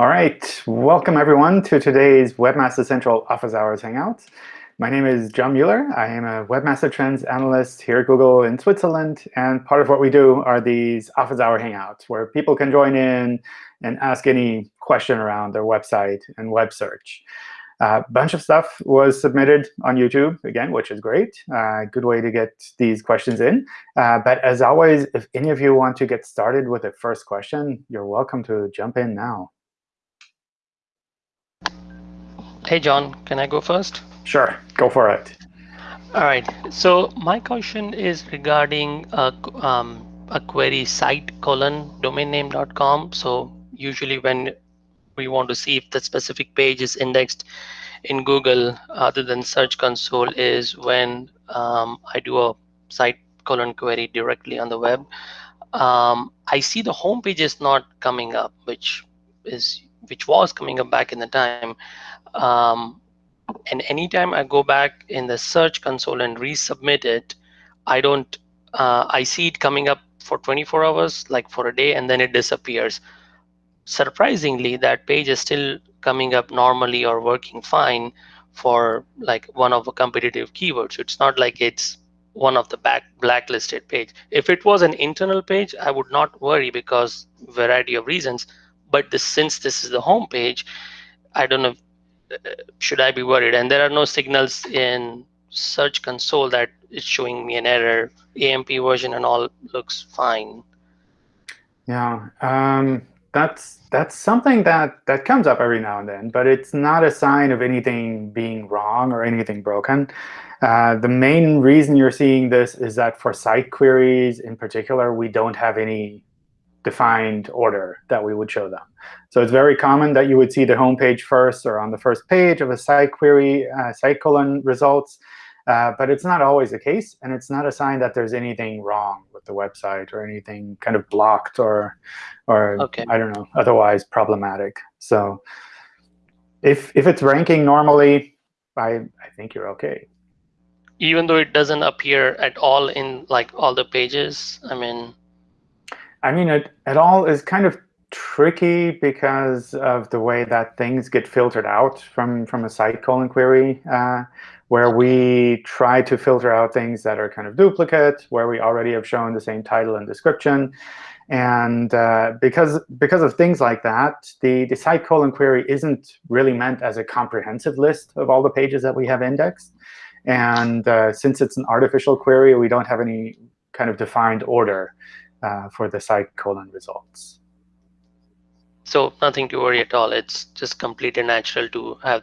All right, welcome everyone to today's Webmaster Central Office Hours Hangout. My name is John Mueller. I am a Webmaster Trends analyst here at Google in Switzerland. And part of what we do are these Office Hour Hangouts, where people can join in and ask any question around their website and web search. A uh, bunch of stuff was submitted on YouTube, again, which is great. Uh, good way to get these questions in. Uh, but as always, if any of you want to get started with the first question, you're welcome to jump in now. Hey, John, can I go first? Sure, go for it. All right. So my question is regarding a, um, a query site colon domain name.com. So usually when we want to see if the specific page is indexed in Google other than Search Console is when um, I do a site colon query directly on the web. Um, I see the home page is not coming up, which is which was coming up back in the time. Um, and anytime I go back in the search console and resubmit it, I don't, uh, I see it coming up for 24 hours, like for a day, and then it disappears. Surprisingly, that page is still coming up normally or working fine for like one of the competitive keywords. It's not like it's one of the back blacklisted page. If it was an internal page, I would not worry because variety of reasons. But this, since this is the home page, I don't know should I be worried? And there are no signals in Search Console that it's showing me an error. AMP version and all looks fine. Yeah, um, that's that's something that that comes up every now and then, but it's not a sign of anything being wrong or anything broken. Uh, the main reason you're seeing this is that for site queries in particular, we don't have any defined order that we would show them. So it's very common that you would see the home page first or on the first page of a site query, uh, site colon results. Uh, but it's not always the case. And it's not a sign that there's anything wrong with the website or anything kind of blocked or, or okay. I don't know, otherwise problematic. So if, if it's ranking normally, I, I think you're OK. Even though it doesn't appear at all in like all the pages, I mean, I mean, it, it all is kind of tricky because of the way that things get filtered out from, from a site colon query, uh, where we try to filter out things that are kind of duplicate, where we already have shown the same title and description. And uh, because, because of things like that, the, the site colon query isn't really meant as a comprehensive list of all the pages that we have indexed. And uh, since it's an artificial query, we don't have any kind of defined order uh, for the site colon results. So nothing to worry at all. It's just completely natural to have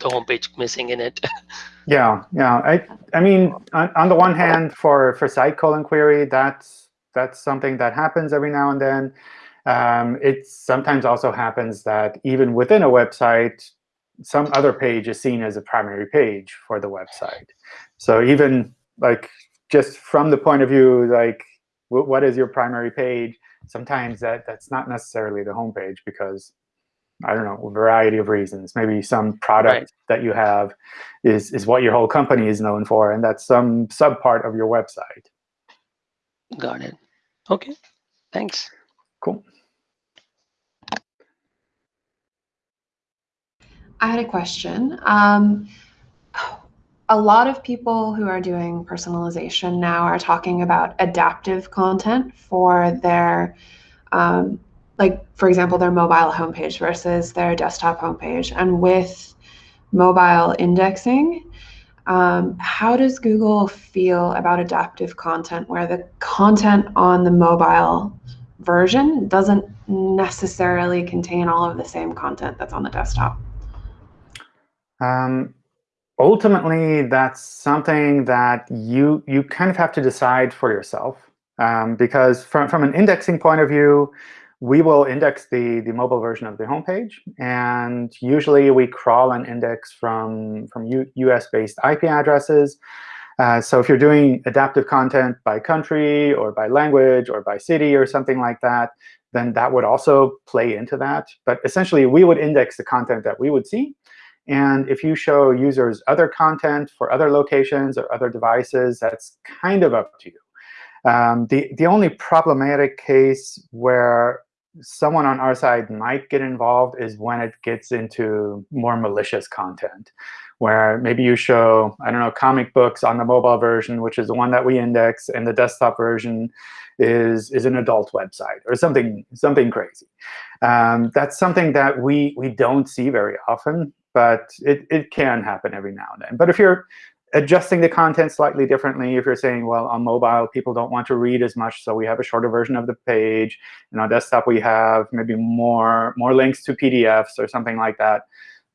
the homepage missing in it. yeah, yeah. I, I mean, on, on, the one hand, for for site colon query, that's that's something that happens every now and then. Um, it sometimes also happens that even within a website, some other page is seen as a primary page for the website. So even like just from the point of view like what is your primary page? Sometimes that, that's not necessarily the home page because, I don't know, a variety of reasons. Maybe some product right. that you have is, is what your whole company is known for, and that's some subpart of your website. Got it. OK, thanks. Cool. I had a question. Um, a lot of people who are doing personalization now are talking about adaptive content for their, um, like, for example, their mobile homepage versus their desktop homepage. And with mobile indexing, um, how does Google feel about adaptive content where the content on the mobile version doesn't necessarily contain all of the same content that's on the desktop? Um, ultimately, that's something that you, you kind of have to decide for yourself. Um, because from, from an indexing point of view, we will index the, the mobile version of the homepage. And usually, we crawl an index from, from US-based IP addresses. Uh, so if you're doing adaptive content by country or by language or by city or something like that, then that would also play into that. But essentially, we would index the content that we would see. And if you show users other content for other locations or other devices, that's kind of up to you. Um, the, the only problematic case where someone on our side might get involved is when it gets into more malicious content, where maybe you show, I don't know, comic books on the mobile version, which is the one that we index, and the desktop version is, is an adult website or something, something crazy. Um, that's something that we, we don't see very often, but it, it can happen every now and then. But if you're adjusting the content slightly differently. If you're saying, well, on mobile, people don't want to read as much, so we have a shorter version of the page. And on desktop, we have maybe more, more links to PDFs or something like that.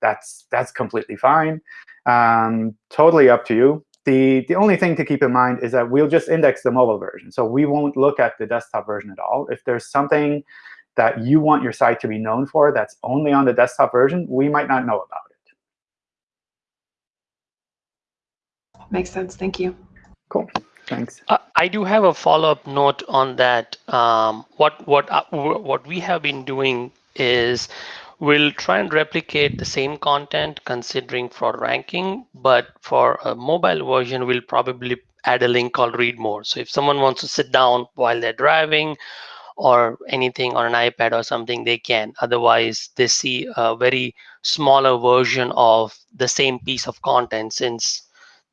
That's, that's completely fine. Um, totally up to you. The, the only thing to keep in mind is that we'll just index the mobile version. So we won't look at the desktop version at all. If there's something that you want your site to be known for that's only on the desktop version, we might not know about Makes sense. Thank you. Cool. Thanks. Uh, I do have a follow-up note on that. Um, what what uh, what we have been doing is we'll try and replicate the same content considering for ranking, but for a mobile version, we'll probably add a link called read more. So if someone wants to sit down while they're driving or anything on an iPad or something, they can. Otherwise, they see a very smaller version of the same piece of content since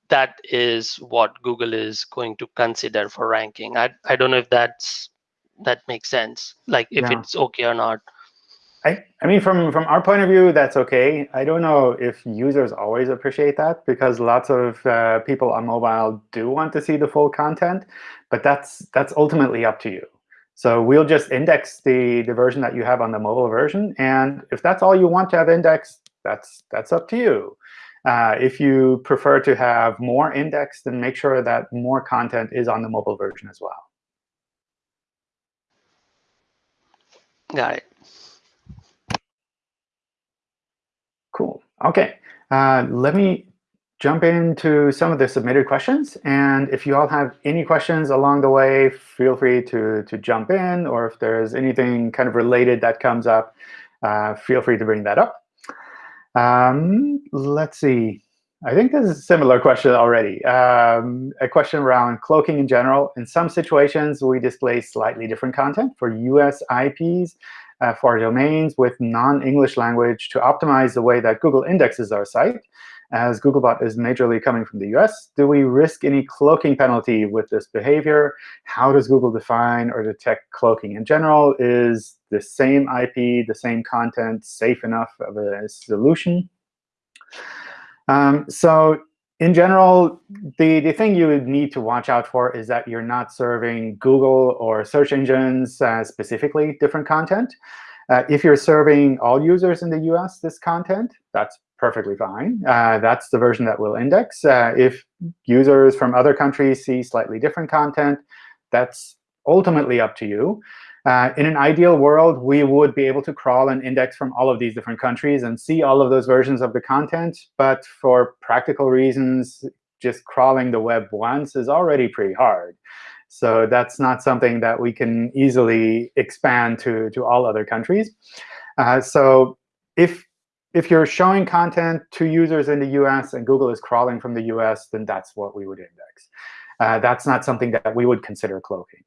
that is what Google is going to consider for ranking. I, I don't know if that's that makes sense, like if yeah. it's OK or not. I, I mean, from, from our point of view, that's OK. I don't know if users always appreciate that, because lots of uh, people on mobile do want to see the full content. But that's, that's ultimately up to you. So we'll just index the, the version that you have on the mobile version. And if that's all you want to have indexed, that's, that's up to you. Uh, if you prefer to have more indexed, then make sure that more content is on the mobile version as well. Got it. Cool. OK. Uh, let me jump into some of the submitted questions. And if you all have any questions along the way, feel free to, to jump in. Or if there's anything kind of related that comes up, uh, feel free to bring that up. Um, let's see. I think this is a similar question already. Um, a question around cloaking in general. In some situations, we display slightly different content for US IPs uh, for domains with non-English language to optimize the way that Google indexes our site. As Googlebot is majorly coming from the US, do we risk any cloaking penalty with this behavior? How does Google define or detect cloaking in general? Is the same IP, the same content safe enough of a solution? Um, so in general, the, the thing you would need to watch out for is that you're not serving Google or search engines uh, specifically different content. Uh, if you're serving all users in the US this content, that's perfectly fine. Uh, that's the version that we'll index. Uh, if users from other countries see slightly different content, that's ultimately up to you. Uh, in an ideal world, we would be able to crawl and index from all of these different countries and see all of those versions of the content. But for practical reasons, just crawling the web once is already pretty hard. So that's not something that we can easily expand to, to all other countries. Uh, so if, if you're showing content to users in the US and Google is crawling from the US, then that's what we would index. Uh, that's not something that we would consider cloaking.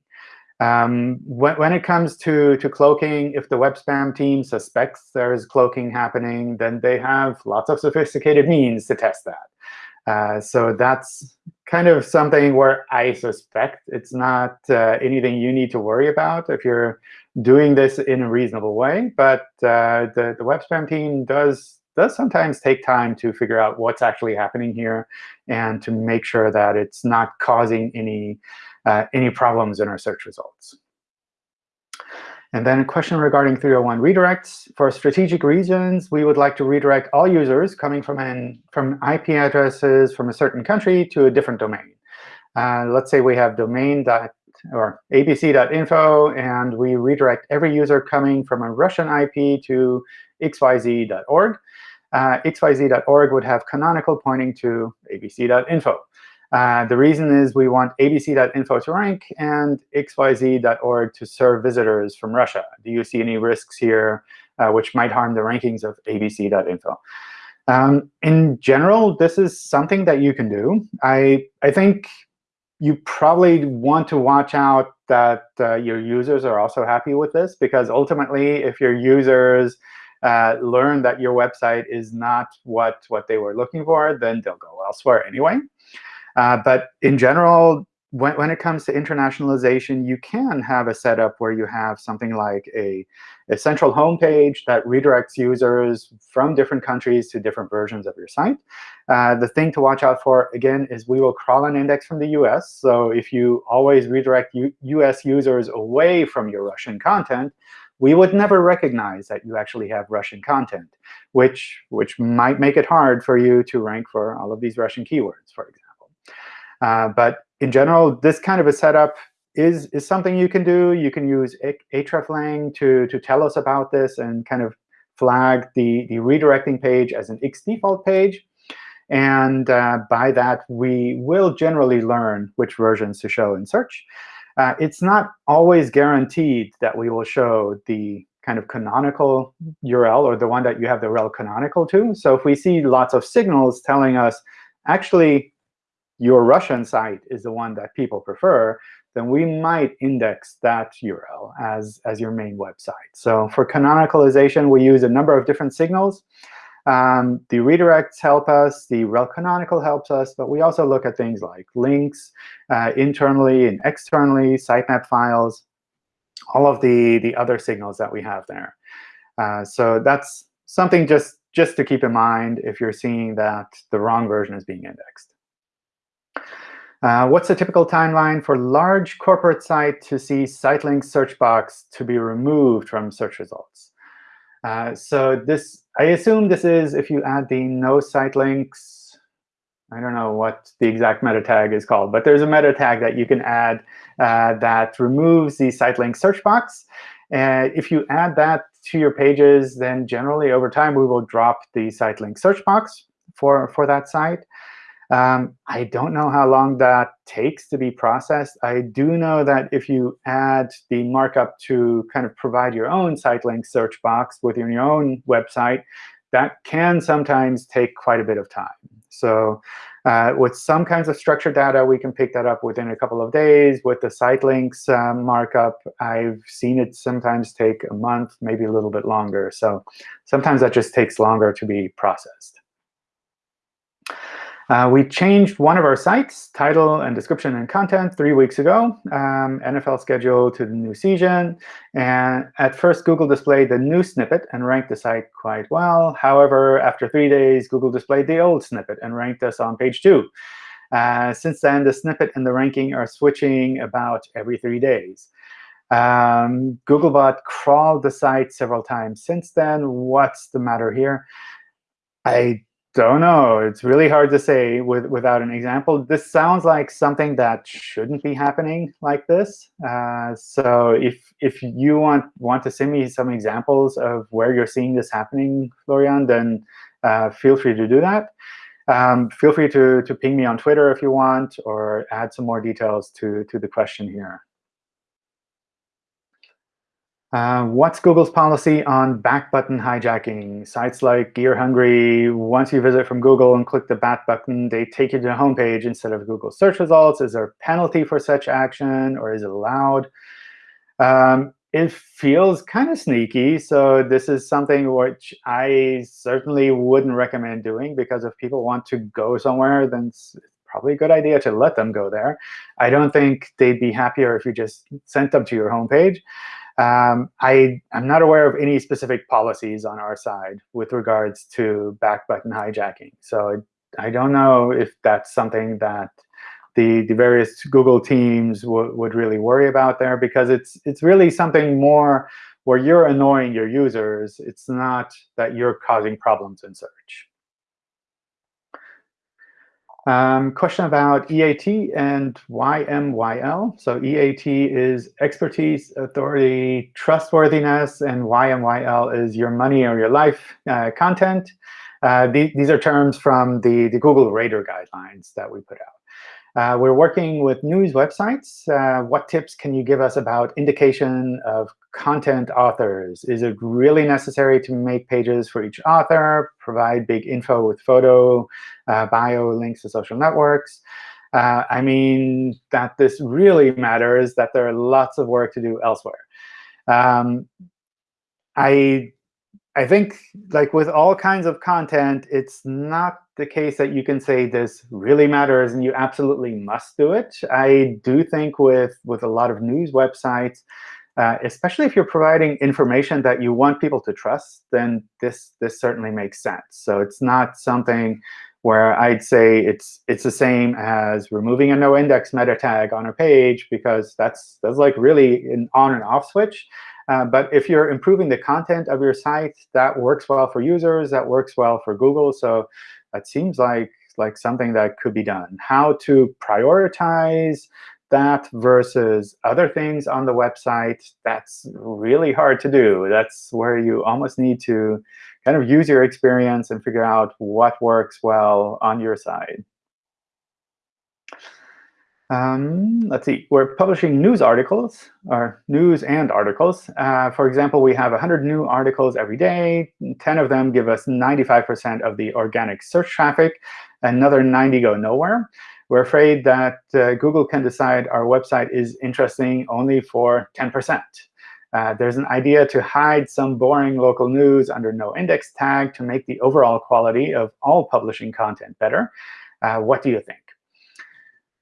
Um, when, when, it comes to, to cloaking, if the web spam team suspects there is cloaking happening, then they have lots of sophisticated means to test that. Uh, so that's kind of something where I suspect it's not uh, anything you need to worry about if you're doing this in a reasonable way. But uh, the, the web spam team does does sometimes take time to figure out what's actually happening here and to make sure that it's not causing any uh, any problems in our search results. And then a question regarding 301 redirects. For strategic reasons, we would like to redirect all users coming from, an, from IP addresses from a certain country to a different domain. Uh, let's say we have domain dot or abc.info, and we redirect every user coming from a Russian IP to xyz.org. Uh, xyz.org would have canonical pointing to abc.info. Uh, the reason is we want abc.info to rank and xyz.org to serve visitors from Russia. Do you see any risks here uh, which might harm the rankings of abc.info? Um, in general, this is something that you can do. I, I think you probably want to watch out that uh, your users are also happy with this, because ultimately, if your users uh, learn that your website is not what, what they were looking for, then they'll go elsewhere anyway. Uh, but in general, when, when it comes to internationalization, you can have a setup where you have something like a, a central homepage that redirects users from different countries to different versions of your site. Uh, the thing to watch out for, again, is we will crawl an index from the US. So if you always redirect U US users away from your Russian content, we would never recognize that you actually have Russian content, which, which might make it hard for you to rank for all of these Russian keywords, for example. Uh, but in general, this kind of a setup is, is something you can do. You can use hreflang to, to tell us about this and kind of flag the, the redirecting page as an X default page. And uh, by that, we will generally learn which versions to show in search. Uh, it's not always guaranteed that we will show the kind of canonical URL or the one that you have the rel canonical to. So if we see lots of signals telling us, actually, your Russian site is the one that people prefer, then we might index that URL as, as your main website. So for canonicalization, we use a number of different signals. Um, the redirects help us. The rel canonical helps us. But we also look at things like links uh, internally and externally, sitemap files, all of the, the other signals that we have there. Uh, so that's something just, just to keep in mind if you're seeing that the wrong version is being indexed. Uh, what's a typical timeline for large corporate site to see site link search box to be removed from search results? Uh, so this, I assume this is if you add the no site links. I don't know what the exact meta tag is called, but there's a meta tag that you can add uh, that removes the site link search box. And if you add that to your pages, then generally over time we will drop the site link search box for, for that site. Um, I don't know how long that takes to be processed. I do know that if you add the markup to kind of provide your own site link search box within your own website, that can sometimes take quite a bit of time. So uh, with some kinds of structured data, we can pick that up within a couple of days. With the site links um, markup, I've seen it sometimes take a month, maybe a little bit longer. So sometimes that just takes longer to be processed. Uh, we changed one of our sites, title and description and content, three weeks ago, um, NFL schedule to the new season. And at first, Google displayed the new snippet and ranked the site quite well. However, after three days, Google displayed the old snippet and ranked us on page two. Uh, since then, the snippet and the ranking are switching about every three days. Um, Googlebot crawled the site several times since then. What's the matter here? I don't know. It's really hard to say with, without an example. This sounds like something that shouldn't be happening like this. Uh, so if if you want want to send me some examples of where you're seeing this happening, Florian, then uh, feel free to do that. Um, feel free to, to ping me on Twitter if you want, or add some more details to, to the question here. Uh, what's Google's policy on back button hijacking? Sites like Gear Hungry, once you visit from Google and click the back button, they take you to the homepage instead of Google search results. Is there a penalty for such action, or is it allowed? Um, it feels kind of sneaky. So this is something which I certainly wouldn't recommend doing, because if people want to go somewhere, then it's probably a good idea to let them go there. I don't think they'd be happier if you just sent them to your home page. Um, I, am not aware of any specific policies on our side with regards to back button hijacking. So I don't know if that's something that the, the various Google teams would really worry about there, because it's, it's really something more where you're annoying your users. It's not that you're causing problems in search. Um, question about EAT and YMYL. So EAT is expertise, authority, trustworthiness, and YMYL is your money or your life uh, content. Uh, the, these are terms from the, the Google Rater guidelines that we put out. Uh, we're working with news websites. Uh, what tips can you give us about indication of content authors? Is it really necessary to make pages for each author, provide big info with photo, uh, bio, links to social networks? uh, I mean that this really matters, that there are lots of work to do elsewhere. Um, I I think like with all kinds of content, it's not the case that you can say this really matters and you absolutely must do it. I do think with, with a lot of news websites, uh, especially if you're providing information that you want people to trust, then this, this certainly makes sense. So it's not something where I'd say it's it's the same as removing a no index meta tag on a page because that's that's like really an on and off switch. Uh, but if you're improving the content of your site, that works well for users, that works well for Google. So that seems like like something that could be done. How to prioritize that versus other things on the website, that's really hard to do. That's where you almost need to kind of use your experience and figure out what works well on your side. Um, let's see, we're publishing news articles, or news and articles. Uh, for example, we have 100 new articles every day. 10 of them give us 95% of the organic search traffic. Another 90 go nowhere. We're afraid that uh, Google can decide our website is interesting only for 10%. Uh, there's an idea to hide some boring local news under no index tag to make the overall quality of all publishing content better. Uh, what do you think?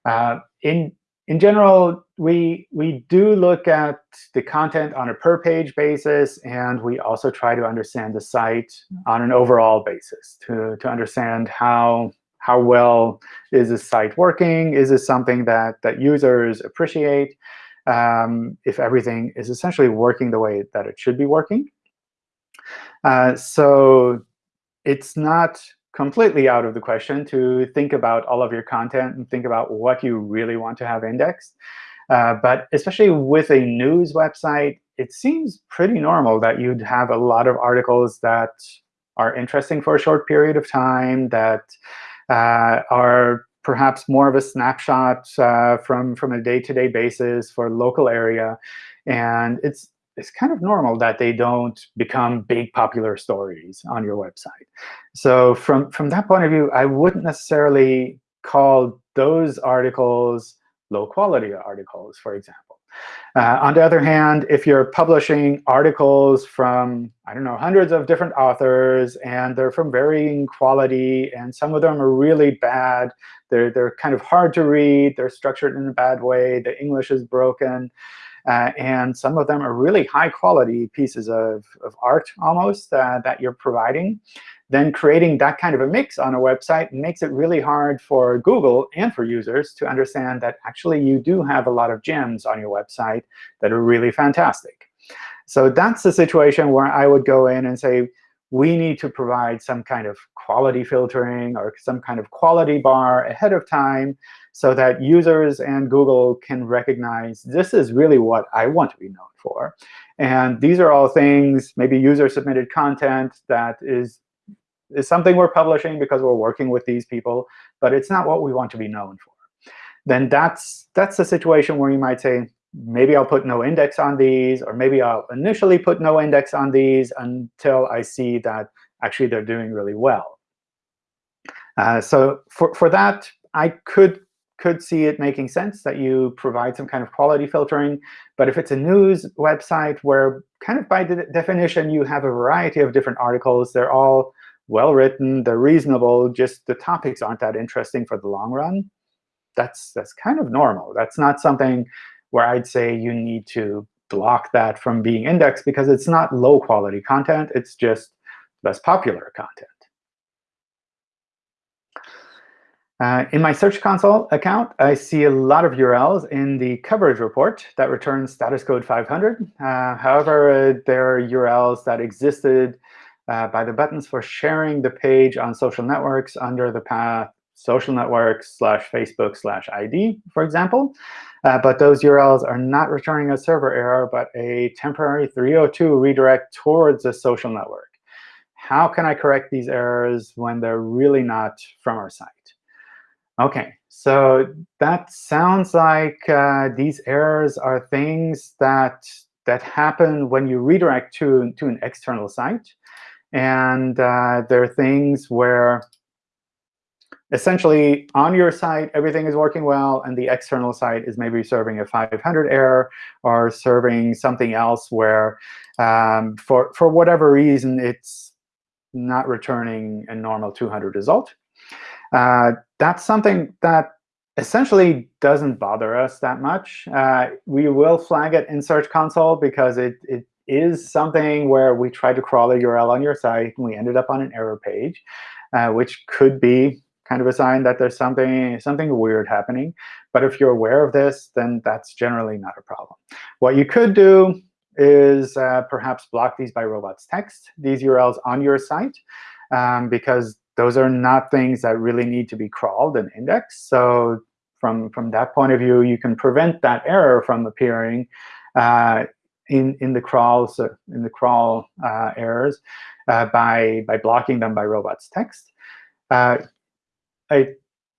Uh, in in general, we we do look at the content on a per page basis, and we also try to understand the site on an overall basis to to understand how how well is the site working? Is this something that that users appreciate? Um, if everything is essentially working the way that it should be working. Uh, so it's not completely out of the question to think about all of your content and think about what you really want to have indexed. Uh, but especially with a news website, it seems pretty normal that you'd have a lot of articles that are interesting for a short period of time, that uh, are perhaps more of a snapshot uh, from, from a day-to-day -day basis for local area. And it's it's kind of normal that they don't become big popular stories on your website. So from, from that point of view, I wouldn't necessarily call those articles low-quality articles, for example. Uh, on the other hand, if you're publishing articles from, I don't know, hundreds of different authors, and they're from varying quality, and some of them are really bad, they're, they're kind of hard to read, they're structured in a bad way, the English is broken, uh, and some of them are really high quality pieces of, of art almost uh, that you're providing, then creating that kind of a mix on a website makes it really hard for Google and for users to understand that actually you do have a lot of gems on your website that are really fantastic. So that's the situation where I would go in and say, we need to provide some kind of quality filtering or some kind of quality bar ahead of time so that users and Google can recognize this is really what I want to be known for. And these are all things, maybe user-submitted content that is, is something we're publishing because we're working with these people, but it's not what we want to be known for. Then that's, that's a situation where you might say, maybe I'll put no index on these, or maybe I'll initially put no index on these until I see that actually they're doing really well. Uh, so for, for that, I could could see it making sense that you provide some kind of quality filtering. But if it's a news website where kind of by de definition you have a variety of different articles, they're all well-written, they're reasonable, just the topics aren't that interesting for the long run, that's, that's kind of normal. That's not something where I'd say you need to block that from being indexed because it's not low-quality content. It's just less popular content. Uh, in my Search Console account, I see a lot of URLs in the coverage report that returns status code 500. Uh, however, uh, there are URLs that existed uh, by the buttons for sharing the page on social networks under the path social networks slash Facebook slash ID, for example. Uh, but those URLs are not returning a server error, but a temporary 302 redirect towards a social network. How can I correct these errors when they're really not from our site? OK, so that sounds like uh, these errors are things that that happen when you redirect to, to an external site. And uh, there are things where essentially, on your site, everything is working well, and the external site is maybe serving a 500 error or serving something else where, um, for, for whatever reason, it's not returning a normal 200 result. Uh, that's something that essentially doesn't bother us that much. Uh, we will flag it in Search Console because it, it is something where we tried to crawl a URL on your site, and we ended up on an error page, uh, which could be kind of a sign that there's something, something weird happening. But if you're aware of this, then that's generally not a problem. What you could do is uh, perhaps block these by robots text, these URLs on your site, um, because those are not things that really need to be crawled and indexed. So from, from that point of view, you can prevent that error from appearing uh, in, in the crawls, in the crawl uh, errors uh, by, by blocking them by robots text. Uh, I,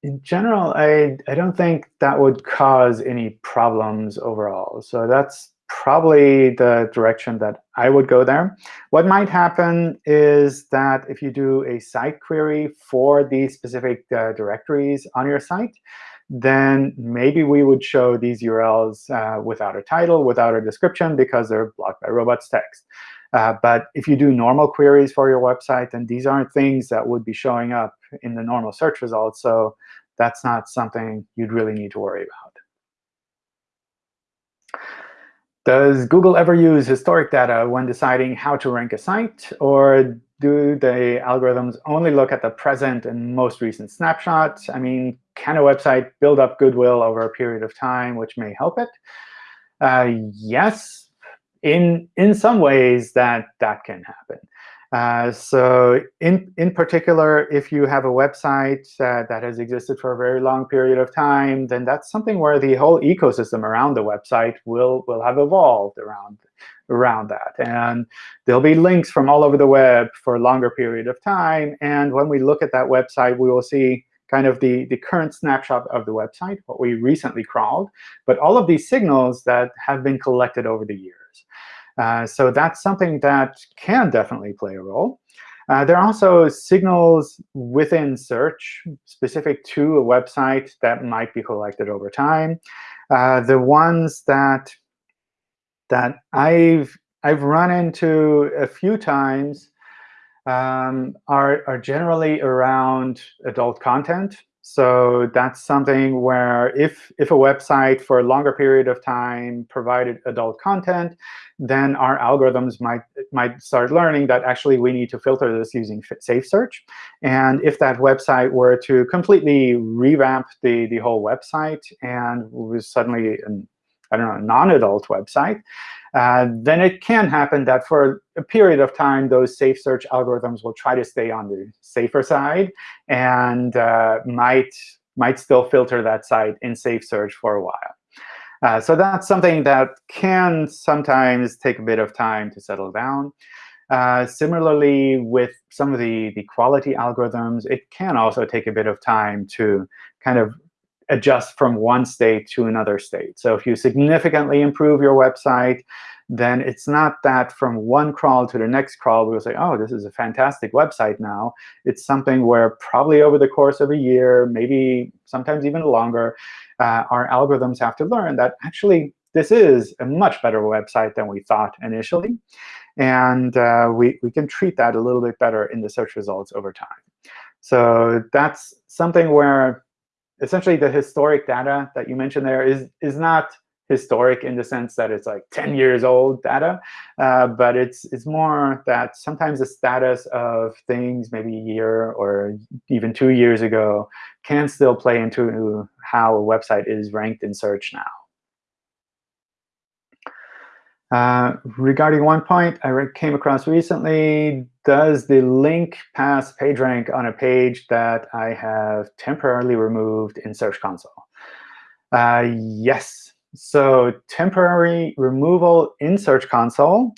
in general, I, I don't think that would cause any problems overall. So that's probably the direction that I would go there. What might happen is that if you do a site query for these specific uh, directories on your site, then maybe we would show these URLs uh, without a title, without a description, because they're blocked by robots text. Uh, but if you do normal queries for your website, then these aren't things that would be showing up in the normal search results. So that's not something you'd really need to worry about. Does Google ever use historic data when deciding how to rank a site? Or do the algorithms only look at the present and most recent snapshots? I mean, can a website build up goodwill over a period of time, which may help it? Uh, yes, in, in some ways, that, that can happen. Uh, so in, in particular, if you have a website uh, that has existed for a very long period of time, then that's something where the whole ecosystem around the website will, will have evolved around, around that. And there'll be links from all over the web for a longer period of time. And when we look at that website, we will see kind of the, the current snapshot of the website, what we recently crawled, but all of these signals that have been collected over the years. Uh, so that's something that can definitely play a role. Uh, there are also signals within search specific to a website that might be collected over time. Uh, the ones that that I've I've run into a few times um, are are generally around adult content. So that's something where if, if a website for a longer period of time provided adult content, then our algorithms might, might start learning that actually we need to filter this using safe search. And if that website were to completely revamp the, the whole website and was suddenly an, I don't know, non-adult website, uh, then it can happen that for a period of time, those safe search algorithms will try to stay on the safer side and uh, might, might still filter that site in safe search for a while. Uh, so that's something that can sometimes take a bit of time to settle down. Uh, similarly, with some of the, the quality algorithms, it can also take a bit of time to kind of adjust from one state to another state. So if you significantly improve your website, then it's not that from one crawl to the next crawl, we'll say, oh, this is a fantastic website now. It's something where probably over the course of a year, maybe sometimes even longer, uh, our algorithms have to learn that actually this is a much better website than we thought initially. And uh, we, we can treat that a little bit better in the search results over time. So that's something where essentially the historic data that you mentioned there is, is not historic in the sense that it's like 10 years old data, uh, but it's, it's more that sometimes the status of things maybe a year or even two years ago can still play into how a website is ranked in search now. Uh, regarding one point I came across recently, does the link pass PageRank on a page that I have temporarily removed in Search Console? Uh, yes. So temporary removal in Search Console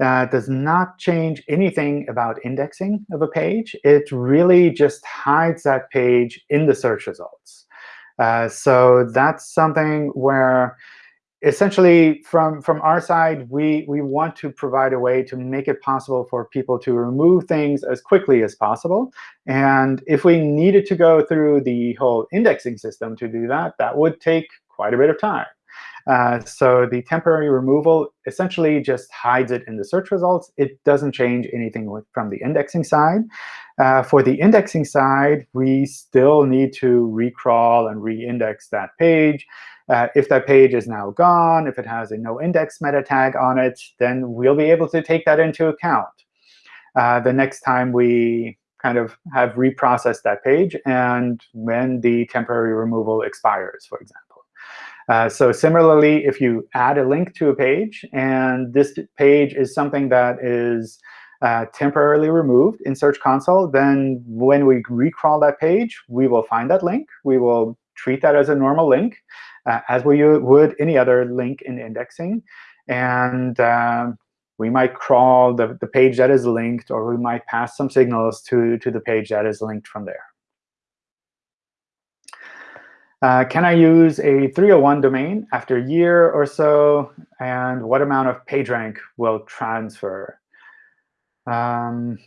uh, does not change anything about indexing of a page. It really just hides that page in the search results. Uh, so that's something where essentially, from, from our side, we, we want to provide a way to make it possible for people to remove things as quickly as possible. And if we needed to go through the whole indexing system to do that, that would take quite a bit of time. Uh, so the temporary removal essentially just hides it in the search results. It doesn't change anything with, from the indexing side. Uh, for the indexing side, we still need to recrawl and re-index that page. Uh, if that page is now gone, if it has a no index meta tag on it, then we'll be able to take that into account uh, the next time we kind of have reprocessed that page and when the temporary removal expires, for example. Uh, so similarly, if you add a link to a page, and this page is something that is uh, temporarily removed in Search Console, then when we recrawl that page, we will find that link. We will treat that as a normal link, uh, as we would any other link in indexing. And um, we might crawl the, the page that is linked, or we might pass some signals to, to the page that is linked from there. Uh, can I use a 301 domain after a year or so? And what amount of PageRank will transfer? Um,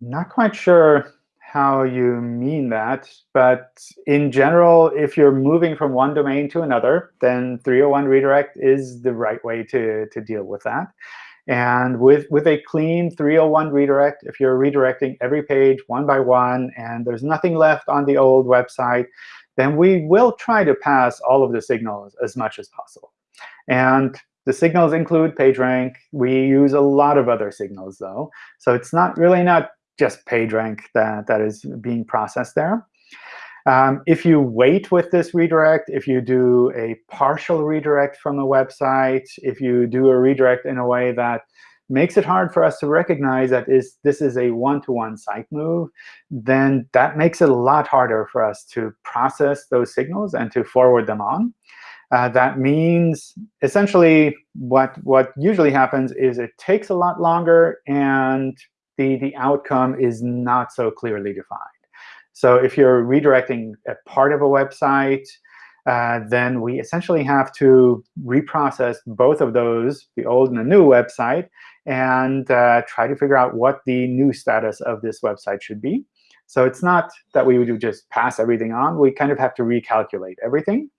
not quite sure how you mean that. But in general, if you're moving from one domain to another, then 301 redirect is the right way to, to deal with that. And with, with a clean 301 redirect, if you're redirecting every page one by one, and there's nothing left on the old website, then we will try to pass all of the signals as much as possible. And the signals include PageRank. We use a lot of other signals, though. So it's not really not just PageRank that, that is being processed there. Um, if you wait with this redirect, if you do a partial redirect from a website, if you do a redirect in a way that makes it hard for us to recognize that is, this is a one-to-one -one site move, then that makes it a lot harder for us to process those signals and to forward them on. Uh, that means essentially what, what usually happens is it takes a lot longer, and the, the outcome is not so clearly defined. So if you're redirecting a part of a website, uh, then we essentially have to reprocess both of those, the old and the new website, and uh, try to figure out what the new status of this website should be. So it's not that we would just pass everything on. We kind of have to recalculate everything.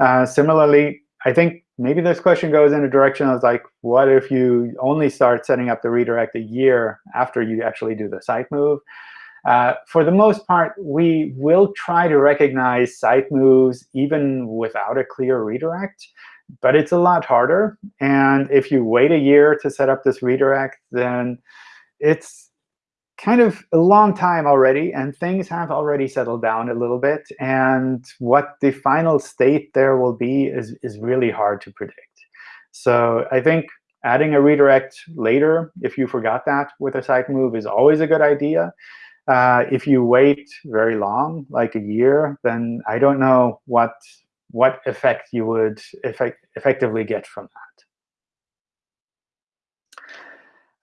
Uh, similarly, I think maybe this question goes in a direction of like, what if you only start setting up the redirect a year after you actually do the site move? Uh, for the most part, we will try to recognize site moves even without a clear redirect but it's a lot harder. And if you wait a year to set up this redirect, then it's kind of a long time already, and things have already settled down a little bit. And what the final state there will be is, is really hard to predict. So I think adding a redirect later, if you forgot that with a site move, is always a good idea. Uh, if you wait very long, like a year, then I don't know what what effect you would effect effectively get from that.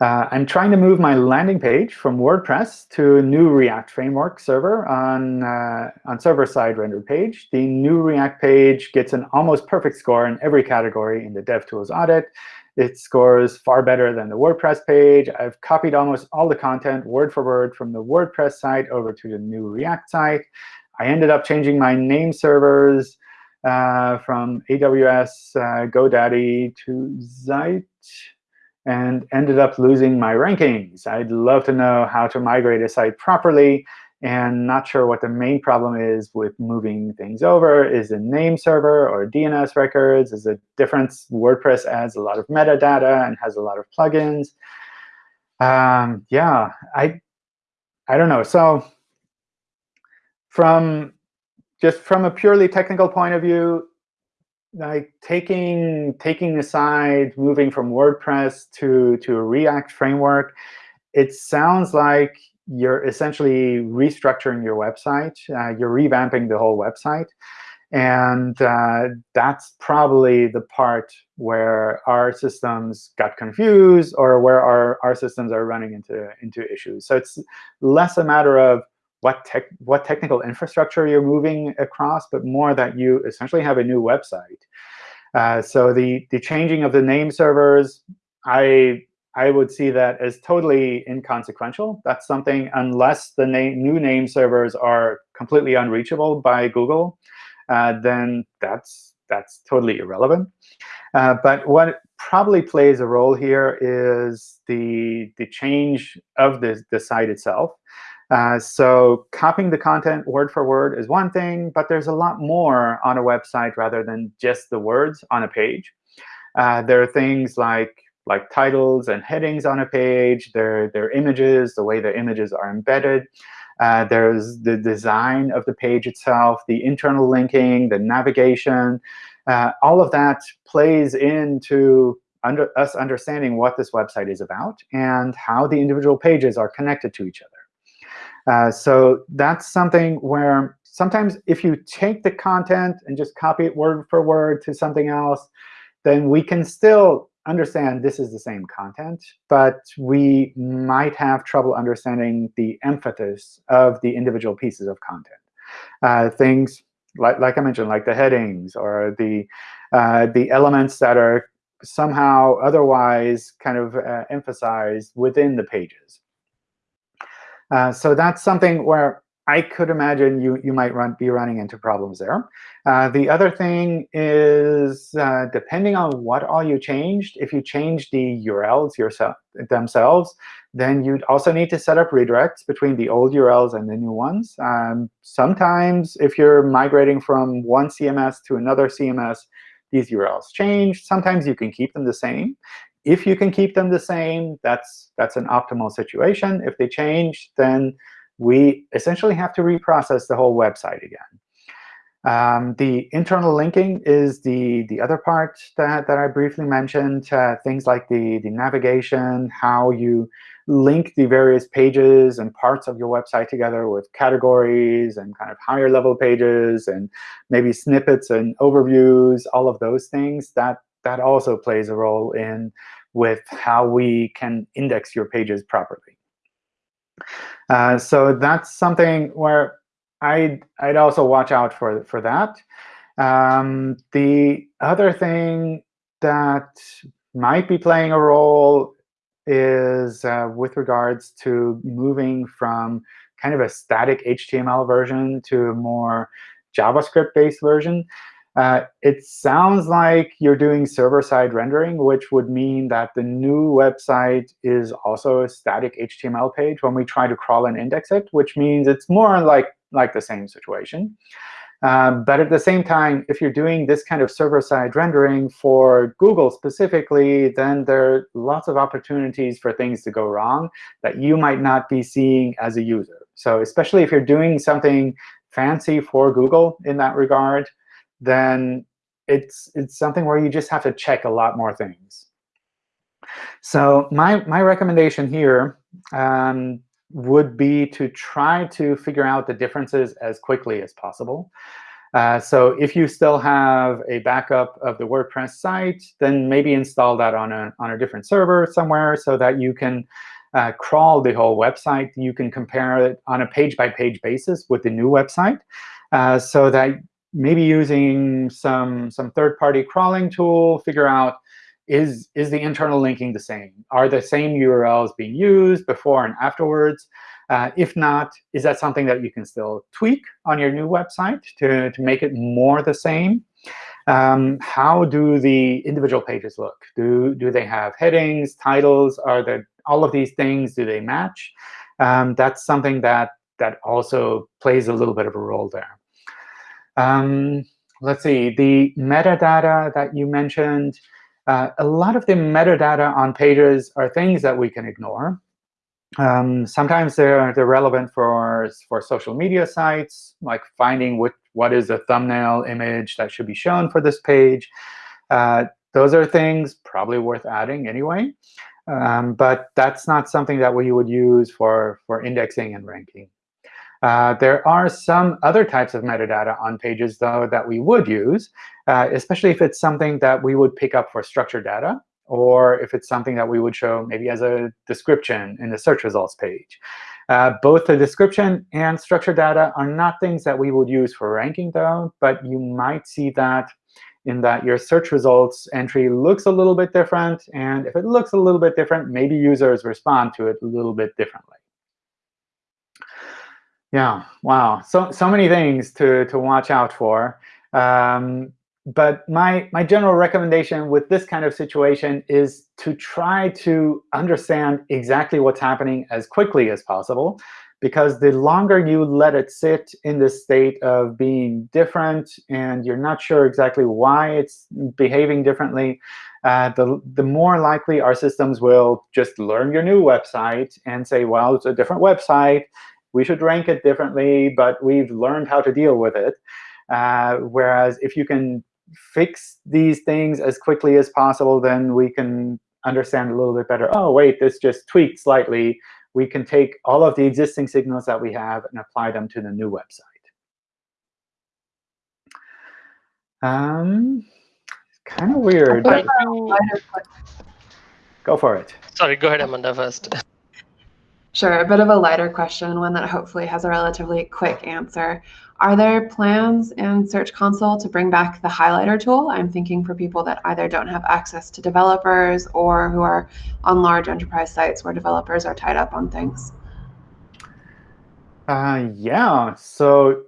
Uh, I'm trying to move my landing page from WordPress to a new React framework server on, uh, on server-side rendered page. The new React page gets an almost perfect score in every category in the DevTools audit. It scores far better than the WordPress page. I've copied almost all the content word for word from the WordPress site over to the new React site. I ended up changing my name servers uh, from AWS uh, GoDaddy to Zeit and ended up losing my rankings. I'd love to know how to migrate a site properly and not sure what the main problem is with moving things over. Is it name server or DNS records? Is it difference? WordPress adds a lot of metadata and has a lot of plugins. Um, yeah, I, I don't know. So from just from a purely technical point of view, like taking taking aside moving from WordPress to to a React framework, it sounds like you're essentially restructuring your website. Uh, you're revamping the whole website. And uh, that's probably the part where our systems got confused or where our, our systems are running into, into issues. So it's less a matter of what tech what technical infrastructure you're moving across, but more that you essentially have a new website. Uh, so the, the changing of the name servers, I, I would see that as totally inconsequential. That's something, unless the name, new name servers are completely unreachable by Google, uh, then that's, that's totally irrelevant. Uh, but what probably plays a role here is the, the change of the, the site itself. Uh, so copying the content word for word is one thing, but there's a lot more on a website rather than just the words on a page. Uh, there are things like like titles and headings on a page. There, there images, the way the images are embedded. Uh, there's the design of the page itself, the internal linking, the navigation. Uh, all of that plays into under, us understanding what this website is about and how the individual pages are connected to each other. Uh, so that's something where sometimes if you take the content and just copy it word for word to something else, then we can still understand this is the same content, but we might have trouble understanding the emphasis of the individual pieces of content. Uh, things like, like I mentioned, like the headings or the, uh, the elements that are somehow otherwise kind of uh, emphasized within the pages. Uh, so that's something where I could imagine you, you might run, be running into problems there. Uh, the other thing is, uh, depending on what all you changed, if you change the URLs yourself, themselves, then you'd also need to set up redirects between the old URLs and the new ones. Um, sometimes, if you're migrating from one CMS to another CMS, these URLs change. Sometimes you can keep them the same. If you can keep them the same, that's, that's an optimal situation. If they change, then we essentially have to reprocess the whole website again. Um, the internal linking is the, the other part that, that I briefly mentioned, uh, things like the, the navigation, how you link the various pages and parts of your website together with categories and kind of higher level pages and maybe snippets and overviews, all of those things. That that also plays a role in with how we can index your pages properly. Uh, so that's something where I'd, I'd also watch out for, for that. Um, the other thing that might be playing a role is uh, with regards to moving from kind of a static HTML version to a more JavaScript-based version. Uh, it sounds like you're doing server-side rendering, which would mean that the new website is also a static HTML page when we try to crawl and index it, which means it's more like, like the same situation. Um, but at the same time, if you're doing this kind of server-side rendering for Google specifically, then there are lots of opportunities for things to go wrong that you might not be seeing as a user. So especially if you're doing something fancy for Google in that regard, then it's, it's something where you just have to check a lot more things. So my, my recommendation here um, would be to try to figure out the differences as quickly as possible. Uh, so if you still have a backup of the WordPress site, then maybe install that on a, on a different server somewhere so that you can uh, crawl the whole website. You can compare it on a page-by-page -page basis with the new website uh, so that maybe using some, some third-party crawling tool, figure out is, is the internal linking the same? Are the same URLs being used before and afterwards? Uh, if not, is that something that you can still tweak on your new website to, to make it more the same? Um, how do the individual pages look? Do, do they have headings, titles? Are there all of these things, do they match? Um, that's something that, that also plays a little bit of a role there. Um, let's see, the metadata that you mentioned, uh, a lot of the metadata on pages are things that we can ignore. Um, sometimes they're, they're relevant for, for social media sites, like finding what, what is a thumbnail image that should be shown for this page. Uh, those are things probably worth adding anyway. Um, but that's not something that we would use for, for indexing and ranking. Uh, there are some other types of metadata on pages, though, that we would use, uh, especially if it's something that we would pick up for structured data, or if it's something that we would show maybe as a description in the search results page. Uh, both the description and structured data are not things that we would use for ranking, though, but you might see that in that your search results entry looks a little bit different. And if it looks a little bit different, maybe users respond to it a little bit differently. Yeah, wow. So, so many things to, to watch out for. Um, but my, my general recommendation with this kind of situation is to try to understand exactly what's happening as quickly as possible. Because the longer you let it sit in this state of being different and you're not sure exactly why it's behaving differently, uh, the, the more likely our systems will just learn your new website and say, well, it's a different website. We should rank it differently, but we've learned how to deal with it. Uh, whereas if you can fix these things as quickly as possible, then we can understand a little bit better, oh, wait, this just tweaked slightly we can take all of the existing signals that we have and apply them to the new website. Um, kind of weird. Go for it. Sorry, go ahead, Amanda, first. Sure, a bit of a lighter question, one that hopefully has a relatively quick answer. Are there plans in Search Console to bring back the highlighter tool? I'm thinking for people that either don't have access to developers or who are on large enterprise sites where developers are tied up on things. Uh, yeah, so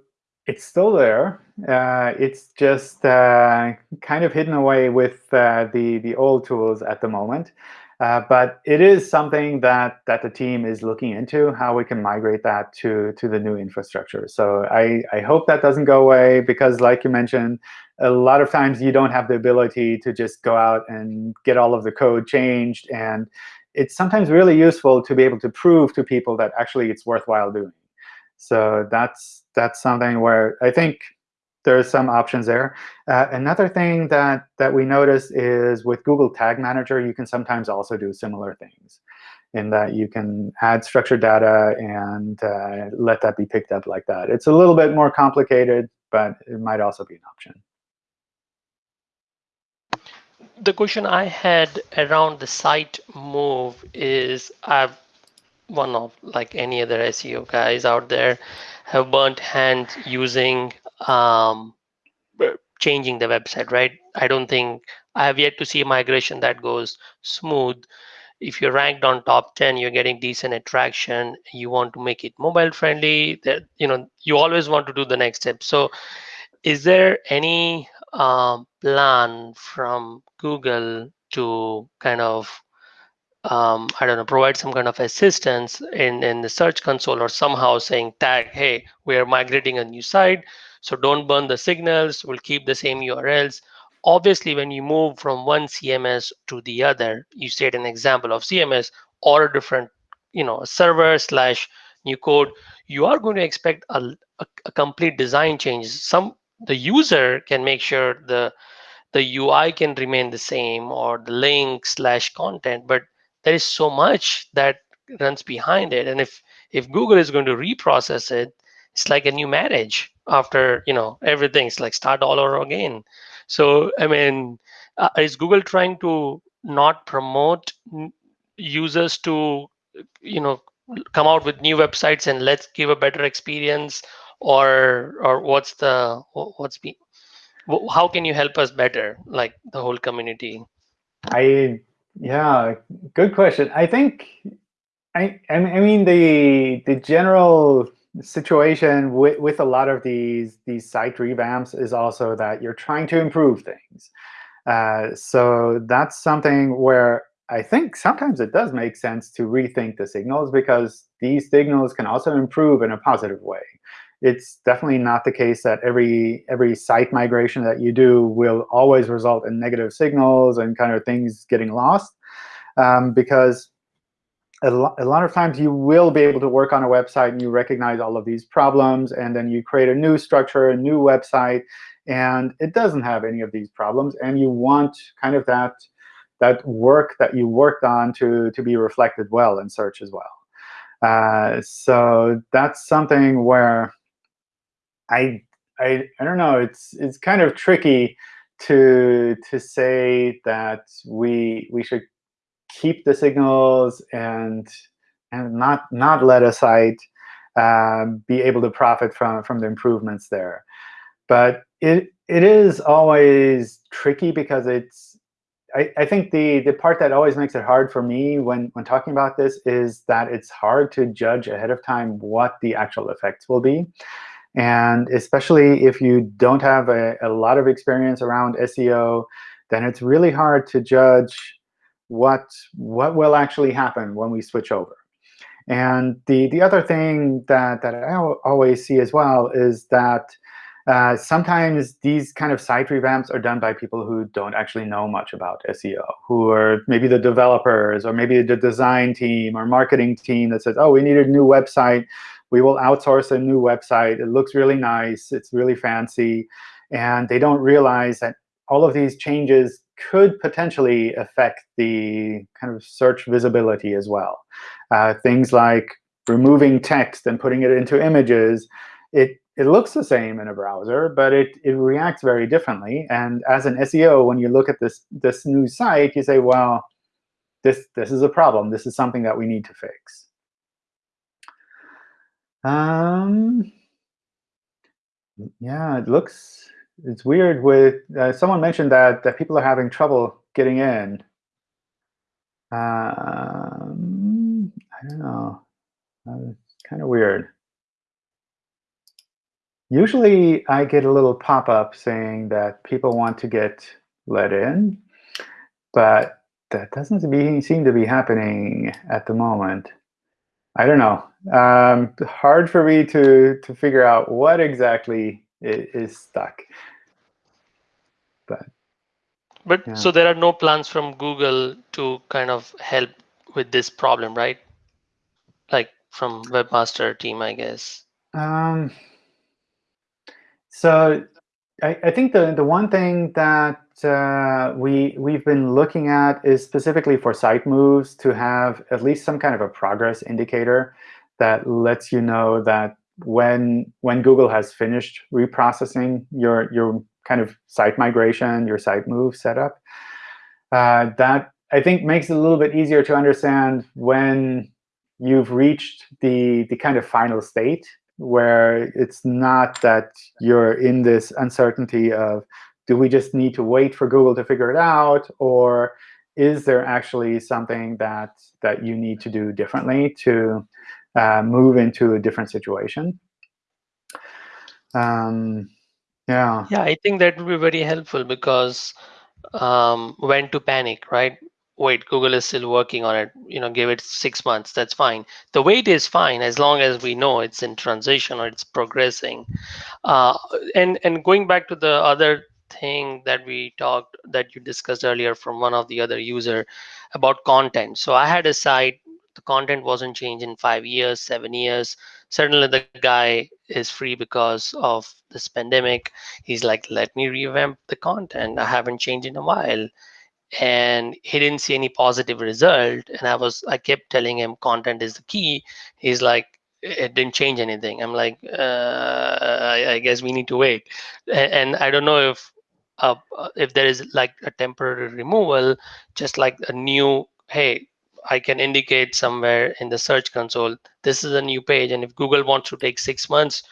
it's still there. Uh, it's just uh, kind of hidden away with uh, the, the old tools at the moment. Uh, but it is something that, that the team is looking into, how we can migrate that to, to the new infrastructure. So I, I hope that doesn't go away, because like you mentioned, a lot of times you don't have the ability to just go out and get all of the code changed. And it's sometimes really useful to be able to prove to people that actually it's worthwhile doing. So that's, that's something where I think there's some options there. Uh, another thing that, that we notice is with Google Tag Manager, you can sometimes also do similar things in that you can add structured data and uh, let that be picked up like that. It's a little bit more complicated, but it might also be an option. The question I had around the site move is I've one of like any other SEO guys out there have burnt hands using um, changing the website, right? I don't think I have yet to see a migration that goes smooth. If you're ranked on top 10, you're getting decent attraction. You want to make it mobile friendly. That you know, you always want to do the next step. So, is there any um, plan from Google to kind of um, I don't know, provide some kind of assistance in, in the search console or somehow saying tag, hey, we are migrating a new site. So don't burn the signals. We'll keep the same URLs. Obviously, when you move from one CMS to the other, you set an example of CMS or a different, you know, server slash new code, you are going to expect a, a, a complete design change. Some the user can make sure the the UI can remain the same or the link slash content, but there is so much that runs behind it. And if if Google is going to reprocess it, it's like a new marriage after you know everything's like start all over again. So i mean uh, is google trying to not promote users to you know come out with new websites and let's give a better experience or or what's the what's be how can you help us better like the whole community? I yeah good question. I think i i mean the the general situation with, with a lot of these, these site revamps is also that you're trying to improve things. Uh, so that's something where I think sometimes it does make sense to rethink the signals because these signals can also improve in a positive way. It's definitely not the case that every every site migration that you do will always result in negative signals and kind of things getting lost. Um, because a, lo a lot of times you will be able to work on a website and you recognize all of these problems, and then you create a new structure, a new website, and it doesn't have any of these problems, and you want kind of that that work that you worked on to, to be reflected well in search as well. Uh, so that's something where I, I, I don't know, it's, it's kind of tricky to, to say that we, we should keep the signals and and not not let a site um, be able to profit from from the improvements there. But it it is always tricky because it's I, I, think the, the part that always makes it hard for me when, when talking about this is that it's hard to judge ahead of time what the actual effects will be. And especially if you don't have a, a lot of experience around SEO, then it's really hard to judge what, what will actually happen when we switch over. And the, the other thing that, that I always see as well is that uh, sometimes these kind of site revamps are done by people who don't actually know much about SEO, who are maybe the developers or maybe the design team or marketing team that says, oh, we need a new website. We will outsource a new website. It looks really nice. It's really fancy. And they don't realize that all of these changes could potentially affect the kind of search visibility as well. Uh, things like removing text and putting it into images, it it looks the same in a browser, but it, it reacts very differently. And as an SEO, when you look at this, this new site, you say, well, this, this is a problem. This is something that we need to fix. Um, yeah, it looks, it's weird with, uh, someone mentioned that, that people are having trouble getting in. Um, I don't know. It's kind of weird. Usually I get a little pop-up saying that people want to get let in, but that doesn't seem to be happening at the moment. I don't know. Um, hard for me to, to figure out what exactly is stuck. But but yeah. so there are no plans from Google to kind of help with this problem, right? Like from Webmaster team, I guess. Um, so I, I, think the, the one thing that uh, we, we've been looking at is specifically for site moves to have at least some kind of a progress indicator that lets you know that when, when Google has finished reprocessing your, your kind of site migration, your site move setup, uh, that I think makes it a little bit easier to understand when you've reached the, the kind of final state where it's not that you're in this uncertainty of, do we just need to wait for Google to figure it out? Or is there actually something that, that you need to do differently to uh, move into a different situation? Um, yeah. Yeah, I think that would be very helpful because um, when to panic, right? wait google is still working on it you know give it six months that's fine the wait is fine as long as we know it's in transition or it's progressing uh, and and going back to the other thing that we talked that you discussed earlier from one of the other user about content so i had a site content wasn't changed in five years seven years certainly the guy is free because of this pandemic. He's like let me revamp the content. I haven't changed in a while. And he didn't see any positive result. And i was i kept telling him content is the key. He's like it didn't change anything. I'm like uh, I, I, guess we need to wait. And, and i don't know if uh, if there is like a temporary removal just like a new hey i can indicate somewhere in the search console this is a new page and if google wants to take six months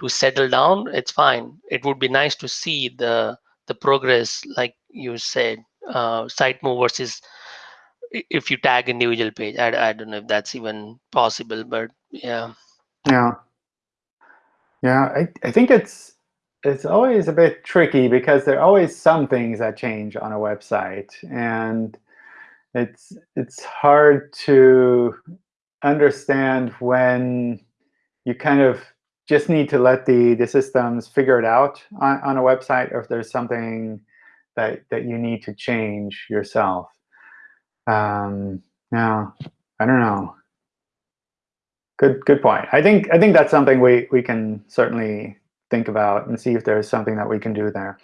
to settle down it's fine it would be nice to see the the progress like you said uh, site move versus if you tag individual page. I, I don't know if that's even possible, but yeah. Yeah. Yeah, I, I think it's it's always a bit tricky because there are always some things that change on a website. And it's it's hard to understand when you kind of just need to let the, the systems figure it out on, on a website or if there's something that that you need to change yourself. Um, now, I don't know. Good good point. I think I think that's something we we can certainly think about and see if there's something that we can do there.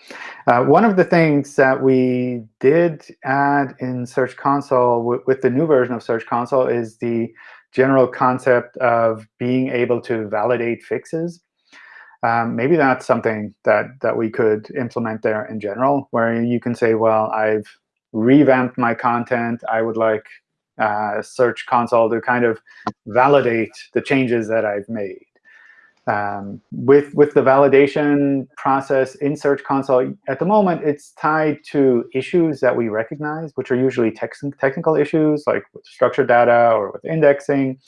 Uh, one of the things that we did add in Search Console with the new version of Search Console is the general concept of being able to validate fixes um, maybe that's something that, that we could implement there in general, where you can say, well, I've revamped my content. I would like uh, Search Console to kind of validate the changes that I've made. Um, with, with the validation process in Search Console, at the moment, it's tied to issues that we recognize, which are usually technical issues, like with structured data or with indexing.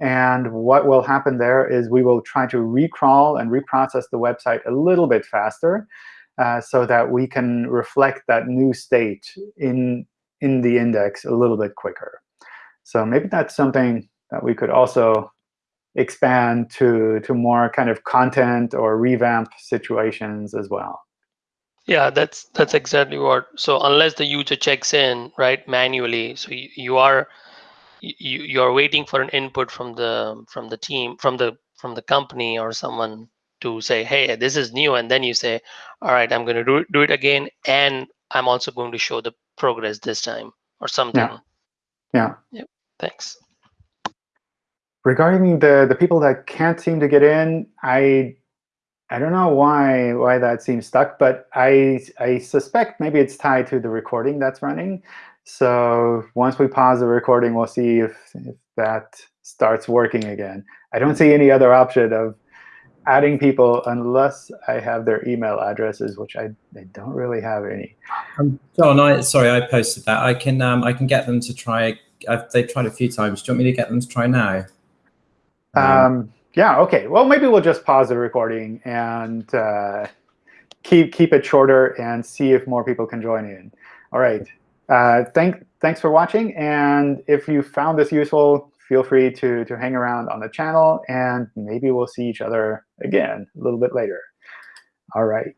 And what will happen there is we will try to recrawl and reprocess the website a little bit faster uh, so that we can reflect that new state in, in the index a little bit quicker. So maybe that's something that we could also expand to, to more kind of content or revamp situations as well. Yeah, that's that's exactly what. So unless the user checks in right manually, so you, you are you you are waiting for an input from the from the team from the from the company or someone to say, hey, this is new, and then you say, all right, I'm going to do do it again, and I'm also going to show the progress this time or something. Yeah. Yeah. Yep. Thanks regarding the the people that can't seem to get in, I I don't know why why that seems stuck, but I I suspect maybe it's tied to the recording that's running. So once we pause the recording, we'll see if, if that starts working again. I don't see any other option of adding people unless I have their email addresses, which I, I don't really have any. Um, John, I sorry, I posted that. I can um, I can get them to try. I've, they've tried a few times. Do you want me to get them to try now? Um, yeah, OK. Well, maybe we'll just pause the recording and uh, keep keep it shorter and see if more people can join in. All right. Uh, thank, thanks for watching. And if you found this useful, feel free to, to hang around on the channel. And maybe we'll see each other again a little bit later. All right.